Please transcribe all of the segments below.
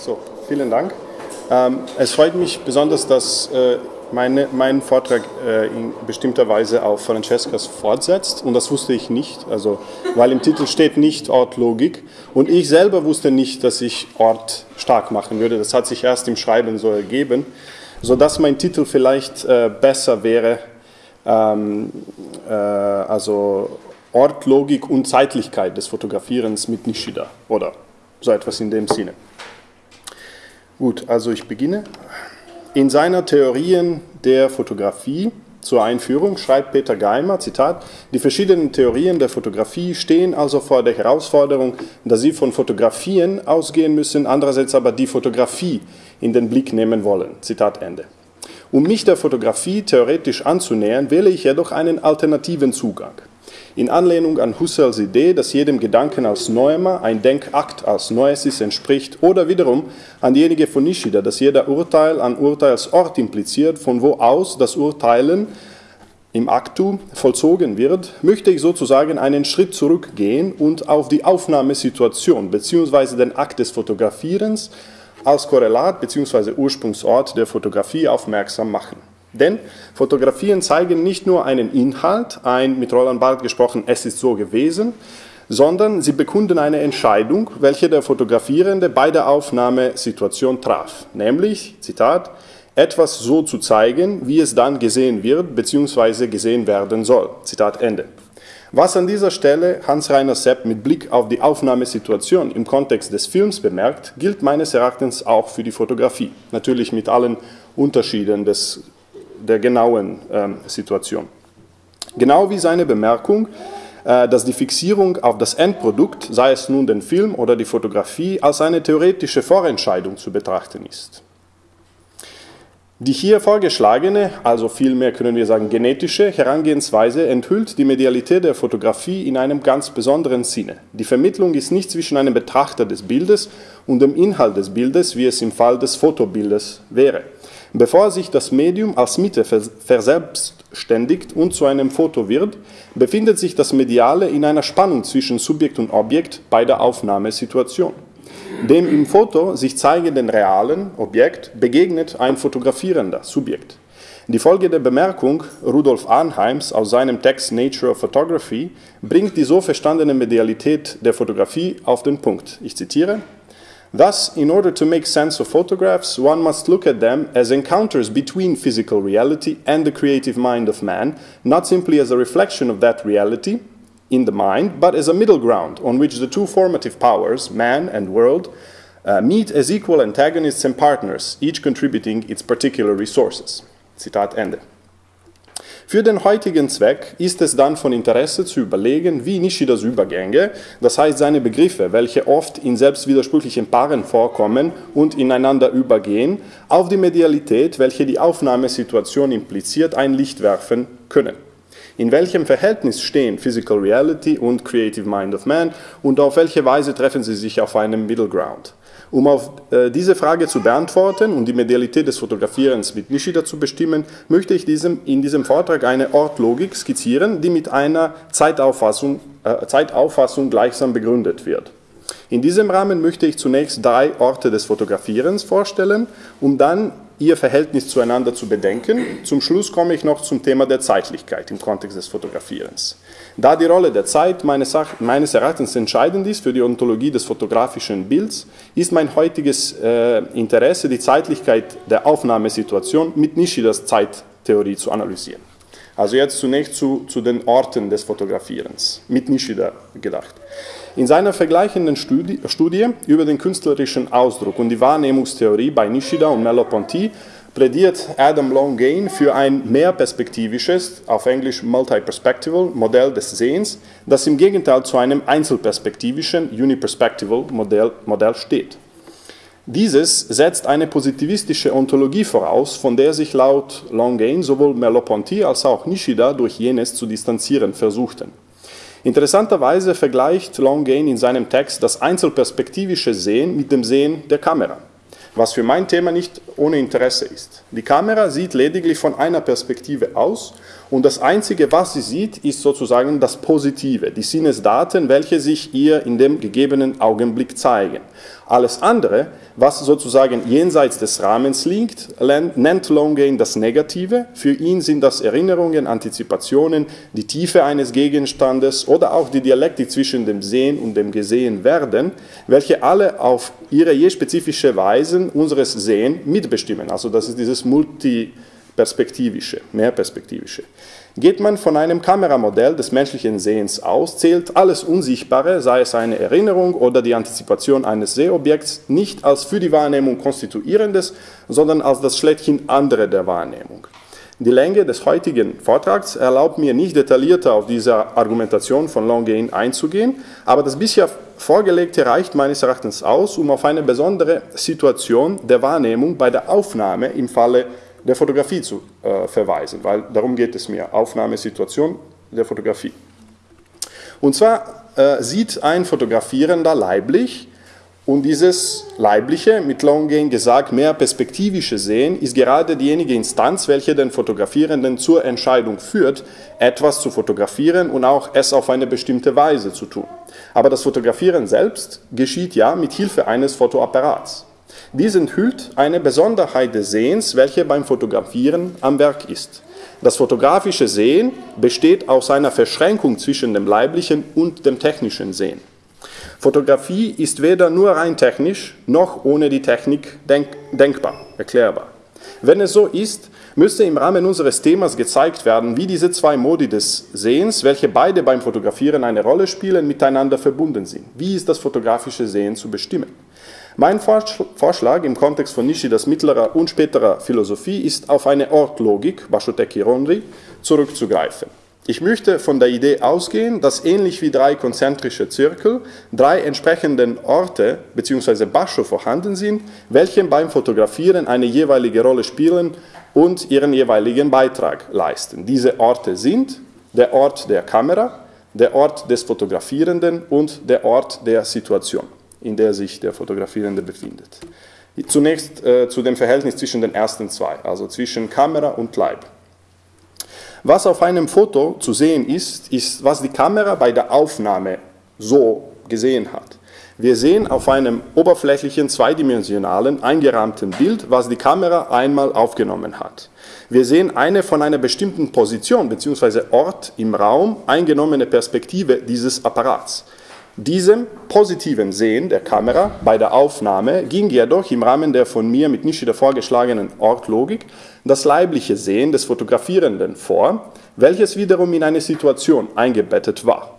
So, vielen Dank. Ähm, es freut mich besonders, dass äh, meine, mein Vortrag äh, in bestimmter Weise auf Francescas fortsetzt und das wusste ich nicht, also, weil im Titel steht nicht Ortlogik und ich selber wusste nicht, dass ich Ort stark machen würde. Das hat sich erst im Schreiben so ergeben, sodass mein Titel vielleicht äh, besser wäre, ähm, äh, also Ortlogik und Zeitlichkeit des Fotografierens mit Nishida oder so etwas in dem Sinne. Gut, also ich beginne. In seiner Theorien der Fotografie zur Einführung schreibt Peter Geimer, Zitat, die verschiedenen Theorien der Fotografie stehen also vor der Herausforderung, dass sie von Fotografien ausgehen müssen, andererseits aber die Fotografie in den Blick nehmen wollen. Zitat Ende. Um mich der Fotografie theoretisch anzunähern, wähle ich jedoch einen alternativen Zugang in Anlehnung an Husserls Idee, dass jedem Gedanken als Neumer ein Denkakt als Noesis entspricht, oder wiederum an diejenige von Nishida, dass jeder Urteil an Urteilsort impliziert, von wo aus das Urteilen im Aktu vollzogen wird, möchte ich sozusagen einen Schritt zurückgehen und auf die Aufnahmesituation bzw. den Akt des Fotografierens als Korrelat bzw. Ursprungsort der Fotografie aufmerksam machen. Denn Fotografien zeigen nicht nur einen Inhalt, ein mit Roland Barth gesprochen, es ist so gewesen, sondern sie bekunden eine Entscheidung, welche der Fotografierende bei der Aufnahmesituation traf, nämlich, Zitat, etwas so zu zeigen, wie es dann gesehen wird bzw. gesehen werden soll. Zitat Ende. Was an dieser Stelle Hans-Reiner Sepp mit Blick auf die Aufnahmesituation im Kontext des Films bemerkt, gilt meines Erachtens auch für die Fotografie. Natürlich mit allen Unterschieden des der genauen ähm, Situation. Genau wie seine Bemerkung, äh, dass die Fixierung auf das Endprodukt, sei es nun den Film oder die Fotografie, als eine theoretische Vorentscheidung zu betrachten ist. Die hier vorgeschlagene, also vielmehr können wir sagen genetische Herangehensweise enthüllt die Medialität der Fotografie in einem ganz besonderen Sinne. Die Vermittlung ist nicht zwischen einem Betrachter des Bildes und dem Inhalt des Bildes, wie es im Fall des Fotobildes wäre. Bevor sich das Medium als Mitte verselbstständigt und zu einem Foto wird, befindet sich das Mediale in einer Spannung zwischen Subjekt und Objekt bei der Aufnahmesituation. Dem im Foto sich zeigenden realen Objekt begegnet ein fotografierender Subjekt. Die Folge der Bemerkung Rudolf Arnheims aus seinem Text Nature of Photography bringt die so verstandene Medialität der Fotografie auf den Punkt. Ich zitiere, Thus, in order to make sense of photographs, one must look at them as encounters between physical reality and the creative mind of man, not simply as a reflection of that reality in the mind, but as a middle ground on which the two formative powers, man and world, uh, meet as equal antagonists and partners, each contributing its particular resources. Zitat Ende. Für den heutigen Zweck ist es dann von Interesse zu überlegen, wie Nishidas Übergänge, das heißt seine Begriffe, welche oft in selbstwidersprüchlichen Paaren vorkommen und ineinander übergehen, auf die Medialität, welche die Aufnahmesituation impliziert, ein Licht werfen können. In welchem Verhältnis stehen Physical Reality und Creative Mind of Man und auf welche Weise treffen sie sich auf einem Middle Ground? Um auf äh, diese Frage zu beantworten und die Medialität des Fotografierens mit Nishida zu bestimmen, möchte ich diesem, in diesem Vortrag eine Ortlogik skizzieren, die mit einer Zeitauffassung, äh, Zeitauffassung gleichsam begründet wird. In diesem Rahmen möchte ich zunächst drei Orte des Fotografierens vorstellen, um dann ihr Verhältnis zueinander zu bedenken. Zum Schluss komme ich noch zum Thema der Zeitlichkeit im Kontext des Fotografierens. Da die Rolle der Zeit meines, Erachtens entscheidend ist für die Ontologie des fotografischen Bilds, ist mein heutiges äh, Interesse, die Zeitlichkeit der Aufnahmesituation mit Nishidas Zeittheorie zu analysieren. Also jetzt zunächst zu, zu den Orten des Fotografierens, mit Nishida gedacht. In seiner vergleichenden Studie, Studie über den künstlerischen Ausdruck und die Wahrnehmungstheorie bei Nishida und Merleau-Ponty plädiert Adam Longane für ein mehrperspektivisches, auf Englisch multi-perspectival Modell des Sehens, das im Gegenteil zu einem einzelperspektivischen uniperspectival Modell, Modell steht. Dieses setzt eine positivistische Ontologie voraus, von der sich laut Longane sowohl Merleau-Ponty als auch Nishida durch jenes zu distanzieren versuchten. Interessanterweise vergleicht Longane in seinem Text das einzelperspektivische Sehen mit dem Sehen der Kamera was für mein Thema nicht ohne Interesse ist. Die Kamera sieht lediglich von einer Perspektive aus und das Einzige, was sie sieht, ist sozusagen das Positive, die Sinnesdaten, welche sich ihr in dem gegebenen Augenblick zeigen. Alles andere, was sozusagen jenseits des Rahmens liegt, nennt Longain das Negative. Für ihn sind das Erinnerungen, Antizipationen, die Tiefe eines Gegenstandes oder auch die Dialektik zwischen dem Sehen und dem Gesehenwerden, welche alle auf ihre je spezifische Weise unseres Sehen mitbestimmen. Also das ist dieses multiperspektivische, mehrperspektivische. Geht man von einem Kameramodell des menschlichen Sehens aus, zählt alles Unsichtbare, sei es eine Erinnerung oder die Antizipation eines Sehobjekts, nicht als für die Wahrnehmung konstituierendes, sondern als das schlechthin andere der Wahrnehmung. Die Länge des heutigen Vortrags erlaubt mir nicht detaillierter auf diese Argumentation von Longain einzugehen, aber das bisher Vorgelegte reicht meines Erachtens aus, um auf eine besondere Situation der Wahrnehmung bei der Aufnahme im Falle der Fotografie zu äh, verweisen, weil darum geht es mir, Aufnahmesituation der Fotografie. Und zwar äh, sieht ein Fotografierender leiblich und dieses leibliche, mit Longgain gesagt, mehr perspektivische Sehen ist gerade diejenige Instanz, welche den Fotografierenden zur Entscheidung führt, etwas zu fotografieren und auch es auf eine bestimmte Weise zu tun. Aber das Fotografieren selbst geschieht ja mit Hilfe eines Fotoapparats. Dies enthüllt eine Besonderheit des Sehens, welche beim Fotografieren am Werk ist. Das fotografische Sehen besteht aus einer Verschränkung zwischen dem leiblichen und dem technischen Sehen. Fotografie ist weder nur rein technisch noch ohne die Technik denk denkbar, erklärbar. Wenn es so ist, müsste im Rahmen unseres Themas gezeigt werden, wie diese zwei Modi des Sehens, welche beide beim Fotografieren eine Rolle spielen, miteinander verbunden sind. Wie ist das fotografische Sehen zu bestimmen? Mein Vorschlag im Kontext von Nishidas mittlerer und späterer Philosophie ist auf eine Ortlogik, Bashoteki Rondri, zurückzugreifen. Ich möchte von der Idee ausgehen, dass ähnlich wie drei konzentrische Zirkel drei entsprechende Orte bzw. Basho vorhanden sind, welche beim Fotografieren eine jeweilige Rolle spielen und ihren jeweiligen Beitrag leisten. Diese Orte sind der Ort der Kamera, der Ort des Fotografierenden und der Ort der Situation in der sich der Fotografierende befindet. Zunächst äh, zu dem Verhältnis zwischen den ersten zwei, also zwischen Kamera und Leib. Was auf einem Foto zu sehen ist, ist, was die Kamera bei der Aufnahme so gesehen hat. Wir sehen auf einem oberflächlichen, zweidimensionalen, eingerahmten Bild, was die Kamera einmal aufgenommen hat. Wir sehen eine von einer bestimmten Position bzw. Ort im Raum eingenommene Perspektive dieses Apparats. Diesem positiven Sehen der Kamera bei der Aufnahme ging jedoch im Rahmen der von mir mit Nishida vorgeschlagenen Ortlogik das leibliche Sehen des Fotografierenden vor, welches wiederum in eine Situation eingebettet war.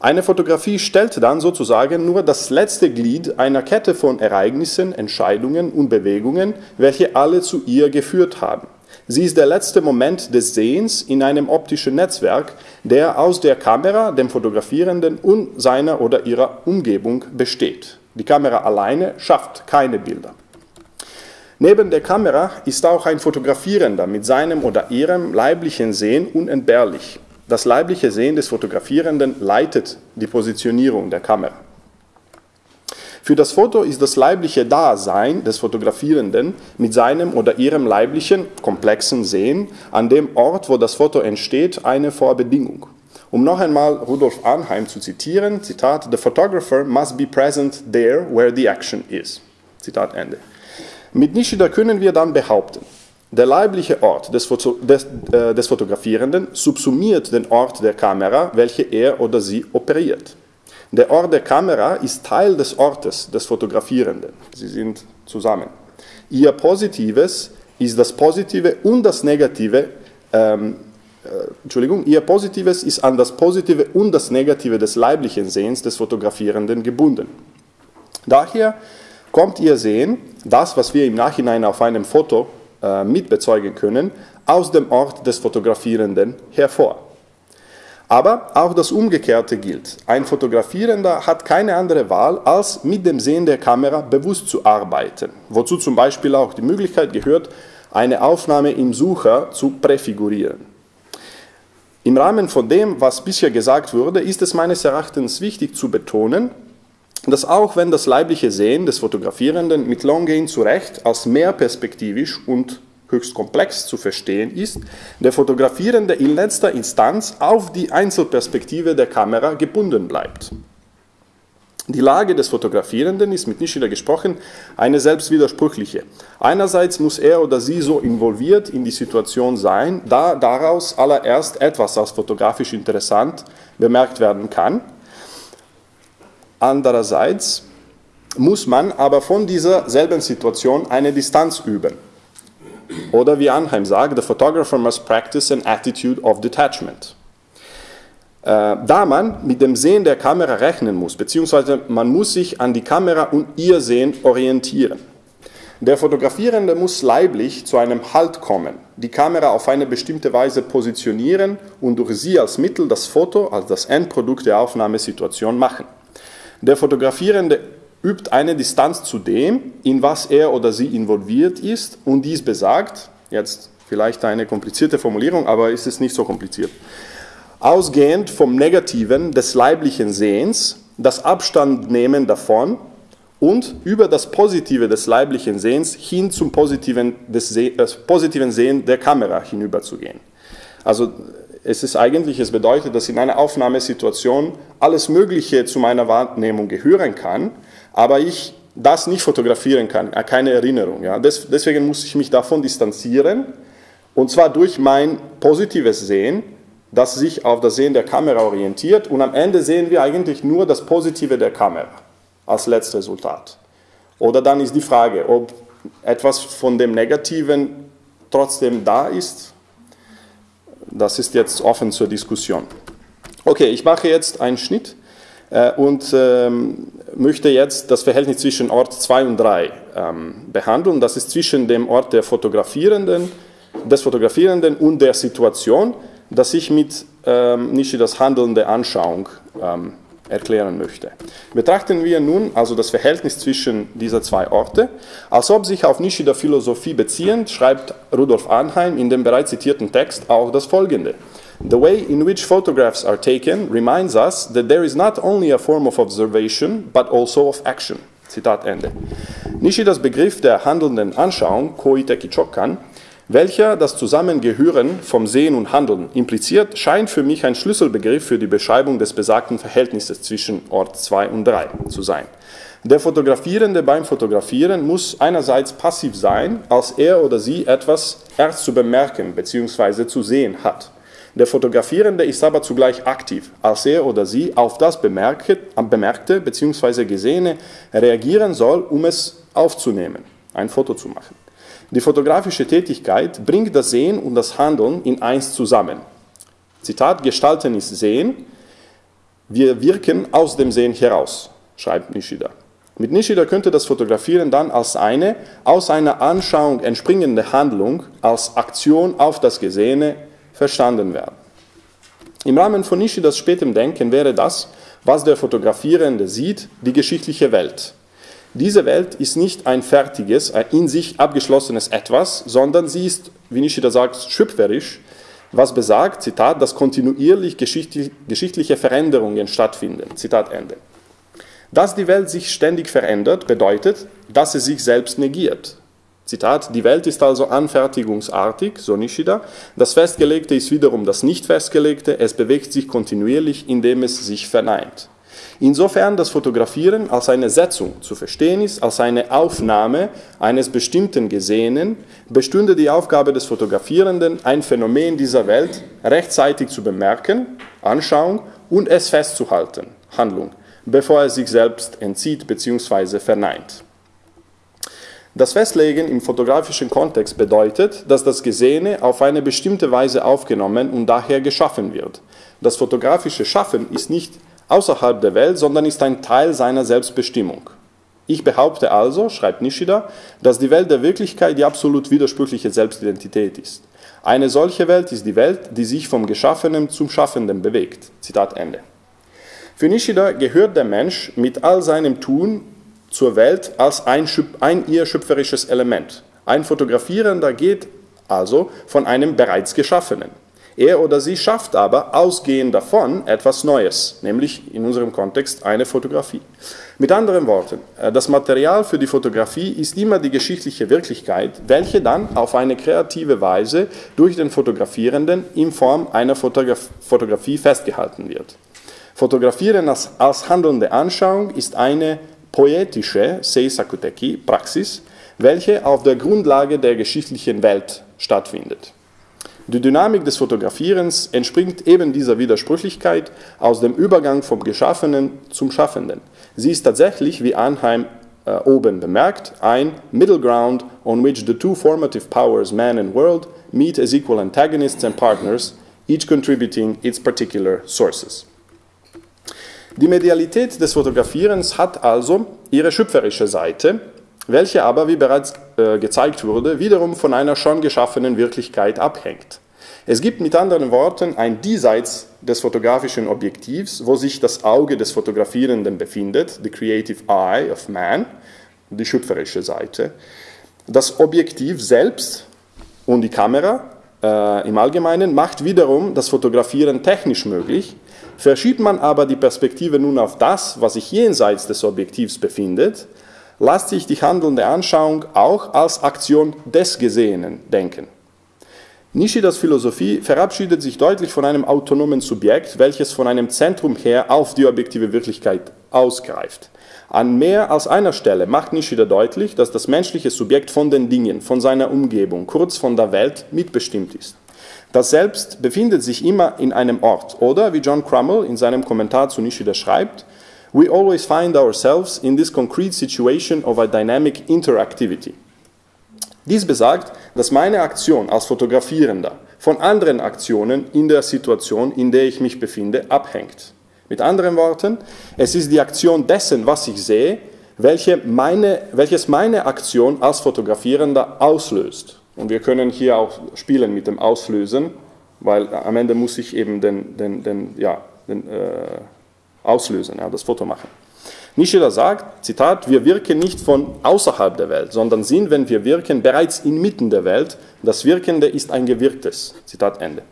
Eine Fotografie stellt dann sozusagen nur das letzte Glied einer Kette von Ereignissen, Entscheidungen und Bewegungen, welche alle zu ihr geführt haben. Sie ist der letzte Moment des Sehens in einem optischen Netzwerk, der aus der Kamera, dem Fotografierenden und seiner oder ihrer Umgebung besteht. Die Kamera alleine schafft keine Bilder. Neben der Kamera ist auch ein Fotografierender mit seinem oder ihrem leiblichen Sehen unentbehrlich. Das leibliche Sehen des Fotografierenden leitet die Positionierung der Kamera. Für das Foto ist das leibliche Dasein des Fotografierenden mit seinem oder ihrem leiblichen, komplexen Sehen an dem Ort, wo das Foto entsteht, eine Vorbedingung. Um noch einmal Rudolf Arnheim zu zitieren, Zitat, The photographer must be present there where the action is. Zitat Ende. Mit Nishida können wir dann behaupten, der leibliche Ort des, Foto, des, äh, des Fotografierenden subsumiert den Ort der Kamera, welche er oder sie operiert. Der Ort der Kamera ist Teil des Ortes des Fotografierenden. Sie sind zusammen. Ihr Positives ist das Positive und das Negative, ähm, äh, Entschuldigung, ihr Positives ist an das Positive und das Negative des leiblichen Sehens des Fotografierenden gebunden. Daher kommt ihr Sehen, das, was wir im Nachhinein auf einem Foto äh, mitbezeugen können, aus dem Ort des Fotografierenden hervor. Aber auch das Umgekehrte gilt. Ein Fotografierender hat keine andere Wahl, als mit dem Sehen der Kamera bewusst zu arbeiten, wozu zum Beispiel auch die Möglichkeit gehört, eine Aufnahme im Sucher zu präfigurieren. Im Rahmen von dem, was bisher gesagt wurde, ist es meines Erachtens wichtig zu betonen, dass auch wenn das leibliche Sehen des Fotografierenden mit Longgain zu Recht als mehr perspektivisch und höchst komplex zu verstehen ist, der Fotografierende in letzter Instanz auf die Einzelperspektive der Kamera gebunden bleibt. Die Lage des Fotografierenden ist mit Nishida gesprochen eine selbstwidersprüchliche. Einerseits muss er oder sie so involviert in die Situation sein, da daraus allererst etwas als fotografisch interessant bemerkt werden kann. Andererseits muss man aber von dieser selben Situation eine Distanz üben. Oder wie Anheim sagt, the photographer must practice an attitude of detachment. Äh, da man mit dem Sehen der Kamera rechnen muss, beziehungsweise man muss sich an die Kamera und ihr Sehen orientieren. Der Fotografierende muss leiblich zu einem Halt kommen, die Kamera auf eine bestimmte Weise positionieren und durch sie als Mittel das Foto als das Endprodukt der Aufnahmesituation machen. Der Fotografierende übt eine Distanz zu dem, in was er oder sie involviert ist und dies besagt, jetzt vielleicht eine komplizierte Formulierung, aber ist es nicht so kompliziert, ausgehend vom Negativen des leiblichen Sehens, das Abstand nehmen davon und über das Positive des leiblichen Sehens hin zum positiven, des Se äh, positiven Sehen der Kamera hinüberzugehen. Also es ist eigentlich, es bedeutet, dass in einer Aufnahmesituation alles Mögliche zu meiner Wahrnehmung gehören kann, aber ich das nicht fotografieren kann, äh, keine Erinnerung. Ja. deswegen muss ich mich davon distanzieren und zwar durch mein positives Sehen das sich auf das Sehen der Kamera orientiert und am Ende sehen wir eigentlich nur das Positive der Kamera als Letztresultat. Oder dann ist die Frage, ob etwas von dem Negativen trotzdem da ist. Das ist jetzt offen zur Diskussion. Okay, ich mache jetzt einen Schnitt und ähm, möchte jetzt das Verhältnis zwischen Ort 2 und 3 ähm, behandeln. Das ist zwischen dem Ort der Fotografierenden, des Fotografierenden und der Situation das ich mit ähm, Nishidas handelnde Anschauung erklären möchte. Betrachten wir nun also das Verhältnis zwischen dieser zwei Orte. Als ob sich auf Nishida Philosophie beziehend, schreibt Rudolf Arnheim in dem bereits zitierten Text auch das folgende. The way in which photographs are taken reminds us that there is not only a form of observation, but also of action. Zitat Ende. Nishidas Begriff der handelnden Anschauung, Koiteki Chokan, welcher das Zusammengehören vom Sehen und Handeln impliziert, scheint für mich ein Schlüsselbegriff für die Beschreibung des besagten Verhältnisses zwischen Ort 2 und 3 zu sein. Der Fotografierende beim Fotografieren muss einerseits passiv sein, als er oder sie etwas erst zu bemerken bzw. zu sehen hat. Der Fotografierende ist aber zugleich aktiv, als er oder sie auf das Bemerkte, bzw. Gesehene reagieren soll, um es aufzunehmen, ein Foto zu machen. Die fotografische Tätigkeit bringt das Sehen und das Handeln in eins zusammen. Zitat, Gestalten ist Sehen, wir wirken aus dem Sehen heraus, schreibt Nishida. Mit Nishida könnte das Fotografieren dann als eine aus einer Anschauung entspringende Handlung, als Aktion auf das Gesehene verstanden werden. Im Rahmen von Nishidas spätem Denken wäre das, was der Fotografierende sieht, die geschichtliche Welt. Diese Welt ist nicht ein fertiges, in sich abgeschlossenes Etwas, sondern sie ist, wie Nishida sagt, schöpferisch, was besagt, Zitat, dass kontinuierlich geschichtliche Veränderungen stattfinden. Zitat Ende. Dass die Welt sich ständig verändert, bedeutet, dass sie sich selbst negiert. Zitat, die Welt ist also anfertigungsartig, so Nishida. Das Festgelegte ist wiederum das Nicht-Festgelegte. Es bewegt sich kontinuierlich, indem es sich verneint. Insofern das Fotografieren als eine Setzung zu verstehen ist, als eine Aufnahme eines bestimmten Gesehenen, bestünde die Aufgabe des Fotografierenden, ein Phänomen dieser Welt rechtzeitig zu bemerken, Anschauung und es festzuhalten, Handlung, bevor er sich selbst entzieht bzw. verneint. Das Festlegen im fotografischen Kontext bedeutet, dass das Gesehene auf eine bestimmte Weise aufgenommen und daher geschaffen wird. Das fotografische Schaffen ist nicht außerhalb der Welt, sondern ist ein Teil seiner Selbstbestimmung. Ich behaupte also, schreibt Nishida, dass die Welt der Wirklichkeit die absolut widersprüchliche Selbstidentität ist. Eine solche Welt ist die Welt, die sich vom Geschaffenen zum Schaffenden bewegt. Zitat Ende. Für Nishida gehört der Mensch mit all seinem Tun zur Welt als ein, ein ihr schöpferisches Element. Ein Fotografierender geht also von einem bereits Geschaffenen. Er oder sie schafft aber ausgehend davon etwas Neues, nämlich in unserem Kontext eine Fotografie. Mit anderen Worten, äh, das Material für die Fotografie ist immer die geschichtliche Wirklichkeit, welche dann auf eine kreative Weise durch den Fotografierenden in Form einer Fotografie festgehalten wird. Fotografieren als, als handelnde Anschauung ist eine poetische Seisakuteki Praxis, welche auf der Grundlage der geschichtlichen Welt stattfindet. Die Dynamik des Fotografierens entspringt eben dieser Widersprüchlichkeit aus dem Übergang vom Geschaffenen zum Schaffenden. Sie ist tatsächlich, wie Anheim äh, oben bemerkt, ein Middle Ground on which the two formative powers, man and world, meet as equal antagonists and partners, each contributing its particular sources. Die Medialität des Fotografierens hat also ihre schöpferische Seite, welche aber, wie bereits äh, gezeigt wurde, wiederum von einer schon geschaffenen Wirklichkeit abhängt. Es gibt mit anderen Worten ein Diesseits des fotografischen Objektivs, wo sich das Auge des Fotografierenden befindet, the creative eye of man, die schöpferische Seite. Das Objektiv selbst und die Kamera äh, im Allgemeinen macht wiederum das Fotografieren technisch möglich. Verschiebt man aber die Perspektive nun auf das, was sich jenseits des Objektivs befindet, lässt sich die handelnde Anschauung auch als Aktion des Gesehenen denken. Nishidas Philosophie verabschiedet sich deutlich von einem autonomen Subjekt, welches von einem Zentrum her auf die objektive Wirklichkeit ausgreift. An mehr als einer Stelle macht Nishida deutlich, dass das menschliche Subjekt von den Dingen, von seiner Umgebung, kurz von der Welt mitbestimmt ist. Das Selbst befindet sich immer in einem Ort oder, wie John Crummell in seinem Kommentar zu Nishida schreibt, We always find ourselves in this concrete situation of a dynamic interactivity. Dies besagt, dass meine Aktion als Fotografierender von anderen Aktionen in der Situation, in der ich mich befinde, abhängt. Mit anderen Worten, es ist die Aktion dessen, was ich sehe, welche meine, welches meine Aktion als Fotografierender auslöst. Und wir können hier auch spielen mit dem Auslösen, weil am Ende muss ich eben den, den, den, ja, den äh, auslösen, ja, das Foto machen. Nishida sagt, Zitat, wir wirken nicht von außerhalb der Welt, sondern sind, wenn wir wirken, bereits inmitten der Welt. Das Wirkende ist ein Gewirktes. Zitat Ende.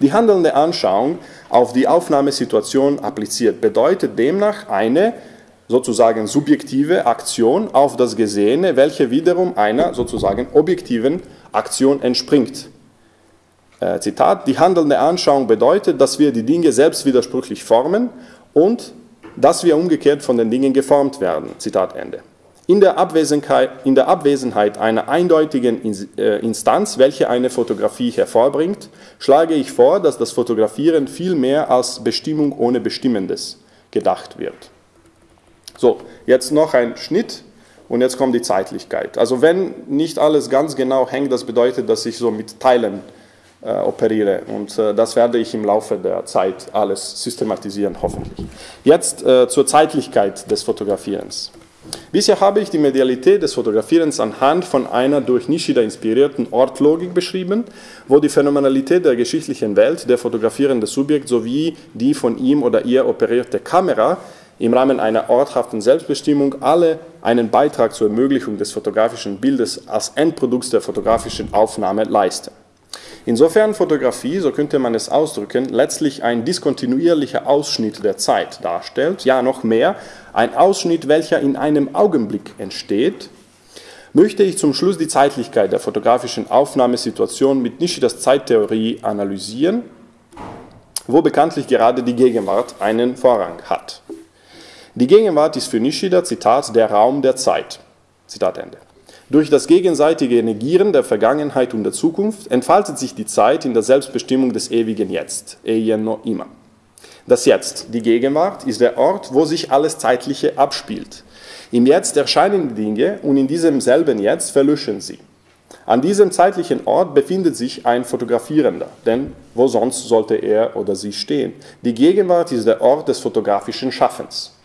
Die handelnde Anschauung auf die Aufnahmesituation appliziert bedeutet demnach eine sozusagen subjektive Aktion auf das Gesehene, welche wiederum einer sozusagen objektiven Aktion entspringt. Äh, Zitat, die handelnde Anschauung bedeutet, dass wir die Dinge selbst widersprüchlich formen und dass wir umgekehrt von den Dingen geformt werden. Zitat Ende. In der, Abwesenheit, in der Abwesenheit einer eindeutigen äh, Instanz, welche eine Fotografie hervorbringt, schlage ich vor, dass das Fotografieren viel mehr als Bestimmung ohne Bestimmendes gedacht wird. So, jetzt noch ein Schnitt und jetzt kommt die Zeitlichkeit. Also wenn nicht alles ganz genau hängt, das bedeutet, dass ich so mit Teilen äh, operiere. Und äh, das werde ich im Laufe der Zeit alles systematisieren, hoffentlich. Jetzt äh, zur Zeitlichkeit des Fotografierens. Bisher habe ich die Medialität des Fotografierens anhand von einer durch Nishida inspirierten Ortlogik beschrieben, wo die Phänomenalität der geschichtlichen Welt, der fotografierende Subjekt sowie die von ihm oder ihr operierte Kamera im Rahmen einer orthaften Selbstbestimmung alle einen Beitrag zur Ermöglichung des fotografischen Bildes als Endprodukts der fotografischen Aufnahme leisten. Insofern Fotografie, so könnte man es ausdrücken, letztlich ein diskontinuierlicher Ausschnitt der Zeit darstellt, ja noch mehr, ein Ausschnitt, welcher in einem Augenblick entsteht, möchte ich zum Schluss die Zeitlichkeit der fotografischen Aufnahmesituation mit Nishidas Zeittheorie analysieren, wo bekanntlich gerade die Gegenwart einen Vorrang hat. Die Gegenwart ist für Nishida, Zitat, der Raum der Zeit. Zitat Ende. Durch das gegenseitige Negieren der Vergangenheit und der Zukunft entfaltet sich die Zeit in der Selbstbestimmung des ewigen Jetzt, Eien no Ima. Das Jetzt, die Gegenwart, ist der Ort, wo sich alles Zeitliche abspielt. Im Jetzt erscheinen die Dinge und in diesem selben Jetzt verlöschen sie. An diesem zeitlichen Ort befindet sich ein Fotografierender, denn wo sonst sollte er oder sie stehen? Die Gegenwart ist der Ort des fotografischen Schaffens.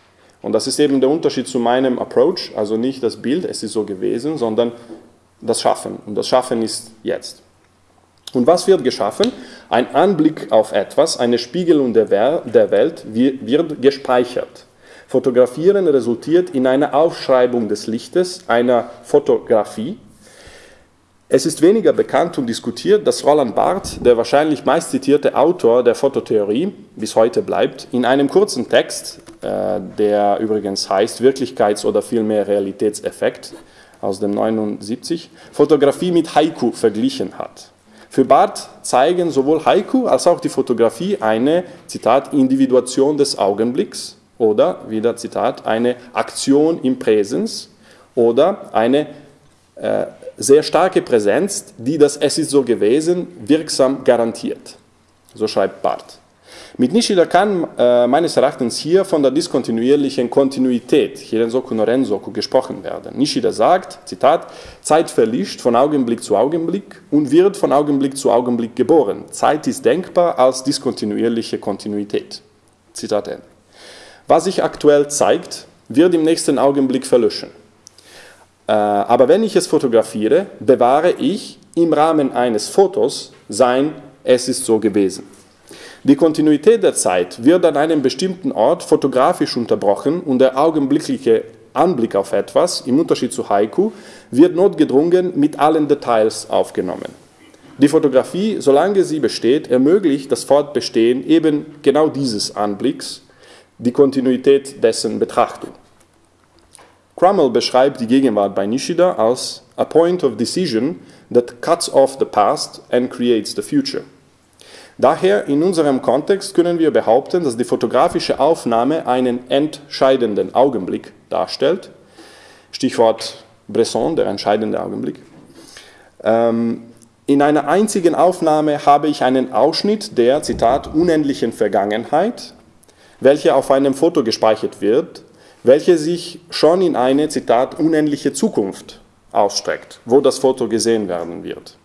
Und das ist eben der Unterschied zu meinem Approach, also nicht das Bild, es ist so gewesen, sondern das Schaffen. Und das Schaffen ist jetzt. Und was wird geschaffen? Ein Anblick auf etwas, eine Spiegelung der, Welt wird gespeichert. Fotografieren resultiert in einer Aufschreibung des Lichtes, einer Fotografie, es ist weniger bekannt und diskutiert, dass Roland Barth, der wahrscheinlich meistzitierte Autor der Fototheorie, bis heute bleibt, in einem kurzen Text, äh, der übrigens heißt Wirklichkeits- oder vielmehr Realitätseffekt aus dem 79, Fotografie mit Haiku verglichen hat. Für Barth zeigen sowohl Haiku als auch die Fotografie eine, Zitat, Individuation des Augenblicks oder, wieder Zitat, eine Aktion im Präsens oder eine äh, sehr starke Präsenz, die das Es ist so gewesen wirksam garantiert. So schreibt Barth. Mit Nishida kann äh, meines Erachtens hier von der diskontinuierlichen Kontinuität, Hirensoku no Rensoku, gesprochen werden. Nishida sagt, Zitat, Zeit verlischt von Augenblick zu Augenblick und wird von Augenblick zu Augenblick geboren. Zeit ist denkbar als diskontinuierliche Kontinuität. Zitat Ende. Was sich aktuell zeigt, wird im nächsten Augenblick verlöschen. Äh, aber wenn ich es fotografiere, bewahre ich im Rahmen eines Fotos sein, es ist so gewesen. Die Kontinuität der Zeit wird an einem bestimmten Ort fotografisch unterbrochen und der augenblickliche Anblick auf etwas, im Unterschied zu Haiku, wird notgedrungen mit allen Details aufgenommen. Die Fotografie, solange sie besteht, ermöglicht das Fortbestehen eben genau dieses Anblicks, die Kontinuität dessen Betrachtung. Crummell beschreibt die Gegenwart bei Nishida als a point of decision that cuts off the past and creates the future. Daher in unserem Kontext können wir behaupten, dass die fotografische Aufnahme einen entscheidenden Augenblick darstellt. Stichwort Bresson, der entscheidende Augenblick. Ähm, in einer einzigen Aufnahme habe ich einen Ausschnitt der, Zitat, unendlichen Vergangenheit, welche auf einem Foto gespeichert wird, welche sich schon in eine, Zitat, unendliche Zukunft ausstreckt, wo das Foto gesehen werden wird.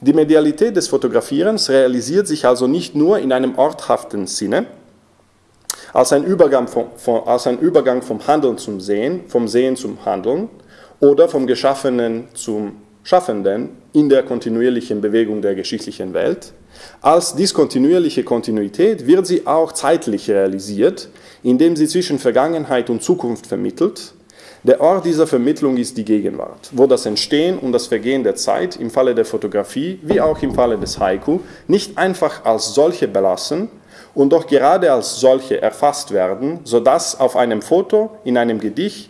Die Medialität des Fotografierens realisiert sich also nicht nur in einem orthaften Sinne, als ein Übergang vom, vom, als ein Übergang vom Handeln zum Sehen, vom Sehen zum Handeln oder vom Geschaffenen zum Schaffenden in der kontinuierlichen Bewegung der geschichtlichen Welt. Als diskontinuierliche Kontinuität wird sie auch zeitlich realisiert, indem sie zwischen Vergangenheit und Zukunft vermittelt der Ort dieser Vermittlung ist die Gegenwart, wo das Entstehen und das Vergehen der Zeit im Falle der Fotografie wie auch im Falle des Haiku nicht einfach als solche belassen und doch gerade als solche erfasst werden, sodass auf einem Foto, in einem Gedicht,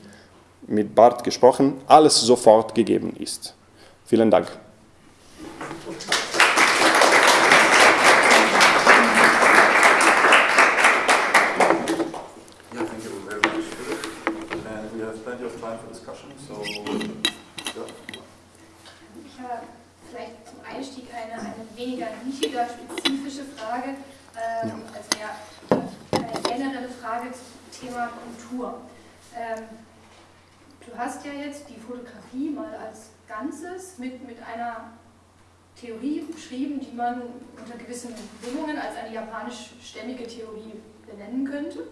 mit Bart gesprochen, alles sofort gegeben ist. Vielen Dank. weniger nischiger, spezifische Frage, ähm, ja. also ja, eine generelle Frage zum Thema Kultur. Ähm, du hast ja jetzt die Fotografie mal als Ganzes mit, mit einer Theorie beschrieben, die man unter gewissen Bedingungen als eine japanischstämmige Theorie benennen könnte.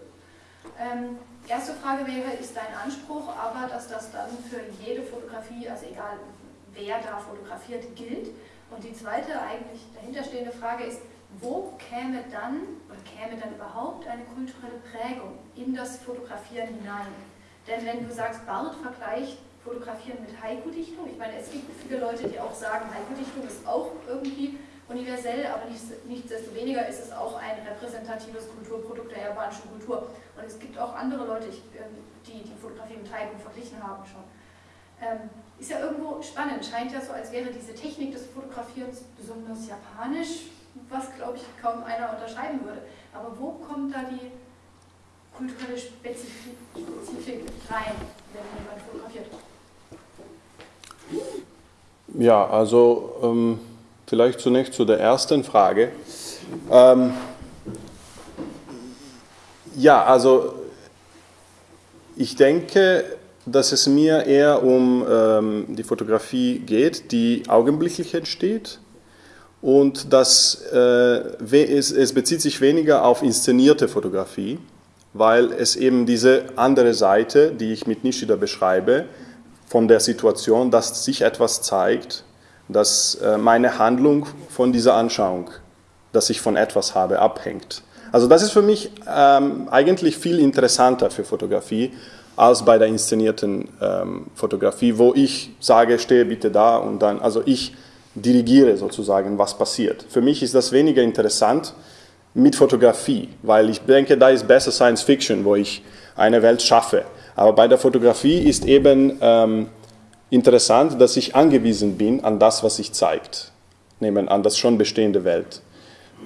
Ähm, erste Frage wäre, ist dein Anspruch aber, dass das dann für jede Fotografie, also egal wer da fotografiert, gilt? Und die zweite eigentlich dahinterstehende Frage ist, wo käme dann oder käme dann überhaupt eine kulturelle Prägung in das Fotografieren hinein? Denn wenn du sagst, Barth vergleicht Fotografieren mit Haiku-Dichtung, ich meine, es gibt viele Leute, die auch sagen, Haiku-Dichtung ist auch irgendwie universell, aber nichtsdestoweniger ist es auch ein repräsentatives Kulturprodukt der japanischen Kultur. Und es gibt auch andere Leute, ähm, die die Fotografie mit Haiku verglichen haben schon. Ähm, ist ja irgendwo spannend, scheint ja so, als wäre diese Technik des Fotografierens besonders japanisch, was glaube ich kaum einer unterschreiben würde. Aber wo kommt da die kulturelle Spezifik, rein, wenn jemand fotografiert? Ja, also ähm, vielleicht zunächst zu der ersten Frage. Ähm, ja, also ich denke, dass es mir eher um ähm, die Fotografie geht, die augenblicklich entsteht und dass äh, es, es bezieht sich weniger auf inszenierte Fotografie, weil es eben diese andere Seite, die ich mit Nishida beschreibe, von der Situation, dass sich etwas zeigt, dass äh, meine Handlung von dieser Anschauung, dass ich von etwas habe, abhängt. Also das ist für mich ähm, eigentlich viel interessanter für Fotografie, als bei der inszenierten ähm, Fotografie, wo ich sage, stehe bitte da und dann, also ich dirigiere sozusagen, was passiert. Für mich ist das weniger interessant mit Fotografie, weil ich denke, da ist besser Science Fiction, wo ich eine Welt schaffe. Aber bei der Fotografie ist eben ähm, interessant, dass ich angewiesen bin an das, was sich zeigt. nehmen an das schon bestehende Welt.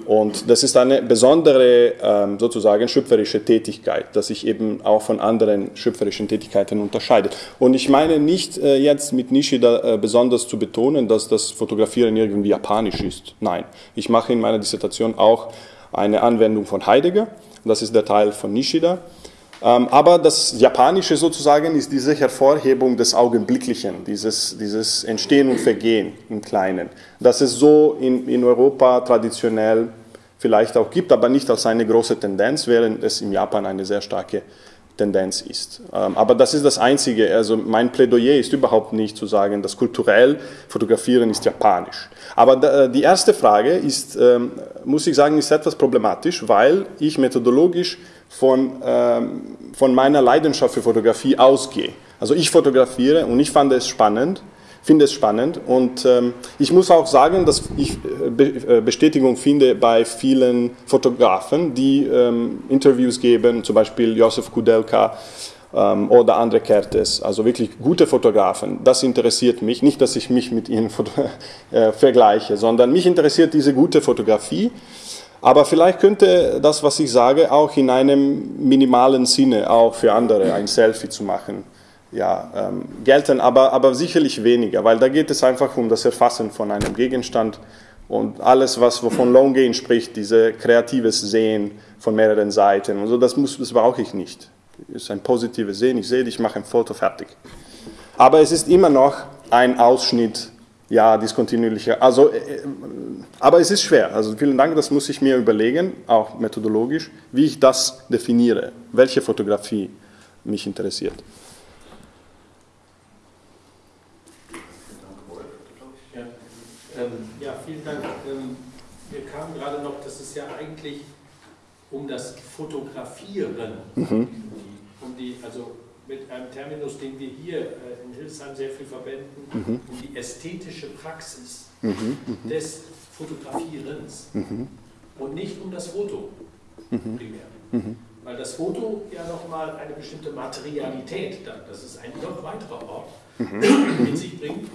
Und das ist eine besondere ähm, sozusagen schöpferische Tätigkeit, dass sich eben auch von anderen schöpferischen Tätigkeiten unterscheidet. Und ich meine nicht äh, jetzt mit Nishida äh, besonders zu betonen, dass das Fotografieren irgendwie japanisch ist. Nein, ich mache in meiner Dissertation auch eine Anwendung von Heidegger. Das ist der Teil von Nishida. Ähm, aber das Japanische sozusagen ist diese Hervorhebung des Augenblicklichen, dieses, dieses Entstehen und Vergehen im Kleinen. Das es so in, in Europa traditionell vielleicht auch gibt, aber nicht als eine große Tendenz, während es in Japan eine sehr starke Tendenz ist. Ähm, aber das ist das Einzige. Also mein Plädoyer ist überhaupt nicht zu sagen, dass kulturell Fotografieren ist japanisch. Aber äh, die erste Frage ist, ähm, muss ich sagen, ist etwas problematisch, weil ich methodologisch von, ähm, von meiner Leidenschaft für Fotografie ausgehe. Also ich fotografiere und ich fand es spannend, finde es spannend. Und ähm, ich muss auch sagen, dass ich äh, Be äh, Bestätigung finde bei vielen Fotografen, die ähm, Interviews geben, zum Beispiel Josef Kudelka ähm, oder andere Kertes, also wirklich gute Fotografen. Das interessiert mich, nicht, dass ich mich mit ihnen äh, vergleiche, sondern mich interessiert diese gute Fotografie. Aber vielleicht könnte das, was ich sage, auch in einem minimalen Sinne auch für andere ein Selfie zu machen, ja, ähm, gelten, aber, aber sicherlich weniger, weil da geht es einfach um das Erfassen von einem Gegenstand und alles, was wovon Longgain spricht, diese kreatives Sehen von mehreren Seiten und so, das, muss, das brauche ich nicht. Es ist ein positives Sehen, ich sehe dich, ich mache ein Foto fertig. Aber es ist immer noch ein Ausschnitt ja, diskontinuierliche. Also, äh, äh, aber es ist schwer. Also vielen Dank, das muss ich mir überlegen, auch methodologisch, wie ich das definiere, welche Fotografie mich interessiert. Ja, ähm, ja vielen Dank. Ähm, wir kamen gerade noch, dass es ja eigentlich um das Fotografieren, mhm. um die, also mit einem Terminus, den wir hier äh, in Hildesheim sehr viel verwenden, mhm. um die ästhetische Praxis mhm. mhm. des Fotografierens mhm. und nicht um das Foto mhm. primär. Weil das Foto ja nochmal eine bestimmte Materialität dann, das ist ein noch weiterer Ort, mit sich bringt.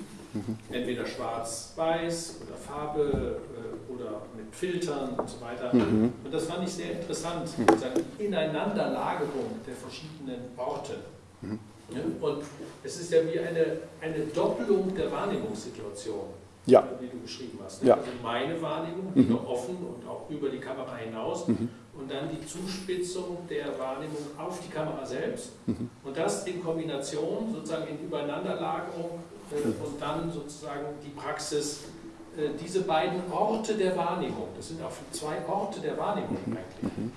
Entweder schwarz-weiß oder Farbe äh, oder mit Filtern und so weiter. Und das fand ich sehr interessant, die Ineinanderlagerung der verschiedenen Orte. Mhm. Und es ist ja wie eine, eine Doppelung der Wahrnehmungssituation, ja. wie du beschrieben hast. Ja. Also meine Wahrnehmung, die mhm. offen und auch über die Kamera hinaus mhm. und dann die Zuspitzung der Wahrnehmung auf die Kamera selbst mhm. und das in Kombination sozusagen in Übereinanderlagerung mhm. Und dann sozusagen die Praxis, äh, diese beiden Orte der Wahrnehmung, das sind auch zwei Orte der Wahrnehmung mhm. eigentlich.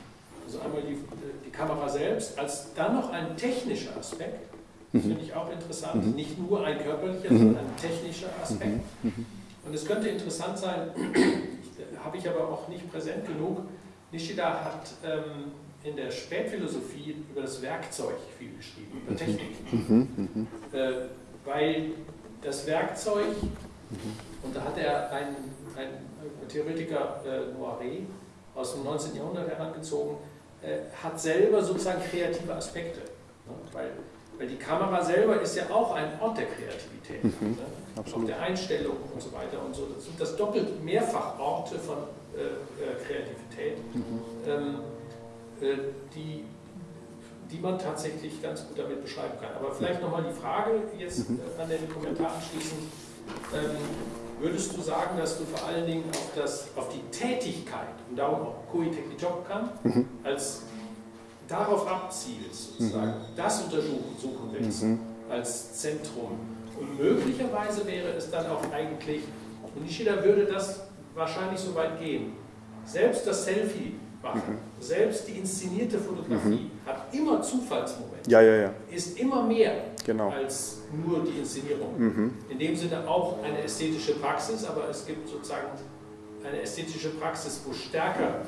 Also einmal die, die Kamera selbst, als dann noch ein technischer Aspekt, das mhm. finde ich auch interessant, mhm. nicht nur ein körperlicher, mhm. sondern ein technischer Aspekt. Mhm. Mhm. Und es könnte interessant sein, habe ich aber auch nicht präsent genug, Nishida hat ähm, in der Spätphilosophie über das Werkzeug viel geschrieben, über Technik. Äh, weil das Werkzeug, und da hat er einen, einen Theoretiker, äh, Noiré, aus dem 19. Jahrhundert herangezogen, äh, hat selber sozusagen kreative Aspekte. Ne? Weil, weil die Kamera selber ist ja auch ein Ort der Kreativität, mhm, ne? auch der Einstellung und so weiter und so. Das sind das doppelt mehrfach Orte von äh, äh, Kreativität, mhm. ähm, äh, die, die man tatsächlich ganz gut damit beschreiben kann. Aber vielleicht nochmal die Frage jetzt mhm. Äh, an den Kommentar anschließend. Ähm, würdest du sagen, dass du vor allen Dingen auf, das, auf die Tätigkeit, und darum auch Koiteki Job kam, mhm. als darauf abzielst, sozusagen, mhm. das untersuchen suchen willst, mhm. als Zentrum. Und möglicherweise wäre es dann auch eigentlich, und Nishida würde das wahrscheinlich so weit gehen, selbst das Selfie machen, mhm. selbst die inszenierte Fotografie mhm. hat immer Zufallsmomente, ja, ja, ja. ist immer mehr genau. als nur die Inszenierung. Mhm. In dem Sinne auch eine ästhetische Praxis, aber es gibt sozusagen eine ästhetische Praxis, wo stärker